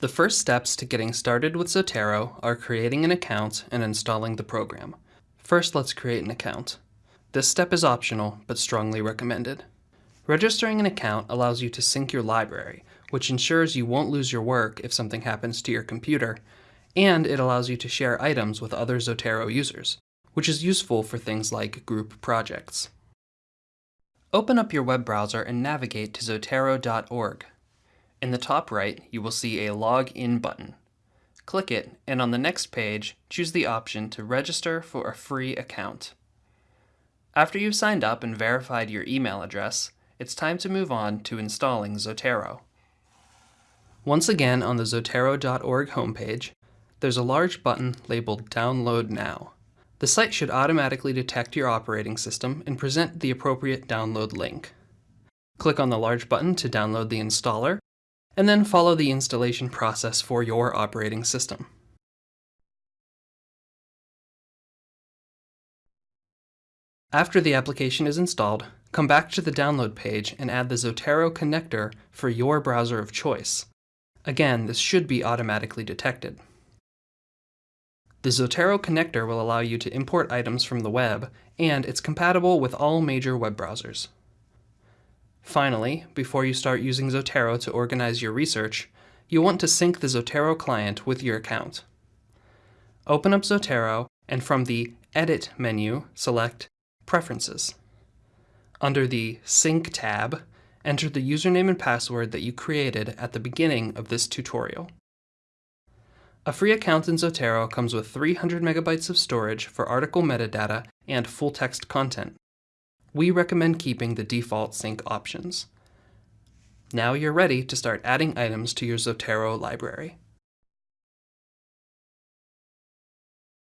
The first steps to getting started with Zotero are creating an account and installing the program. First, let's create an account. This step is optional, but strongly recommended. Registering an account allows you to sync your library, which ensures you won't lose your work if something happens to your computer, and it allows you to share items with other Zotero users, which is useful for things like group projects. Open up your web browser and navigate to zotero.org. In the top right, you will see a Login button. Click it, and on the next page, choose the option to register for a free account. After you've signed up and verified your email address, it's time to move on to installing Zotero. Once again on the Zotero.org homepage, there's a large button labeled Download Now. The site should automatically detect your operating system and present the appropriate download link. Click on the large button to download the installer, and then follow the installation process for your operating system. After the application is installed, come back to the download page and add the Zotero connector for your browser of choice. Again, this should be automatically detected. The Zotero connector will allow you to import items from the web, and it's compatible with all major web browsers. Finally, before you start using Zotero to organize your research, you'll want to sync the Zotero client with your account. Open up Zotero, and from the Edit menu, select Preferences. Under the Sync tab, enter the username and password that you created at the beginning of this tutorial. A free account in Zotero comes with 300 megabytes of storage for article metadata and full text content. We recommend keeping the default sync options. Now you're ready to start adding items to your Zotero library.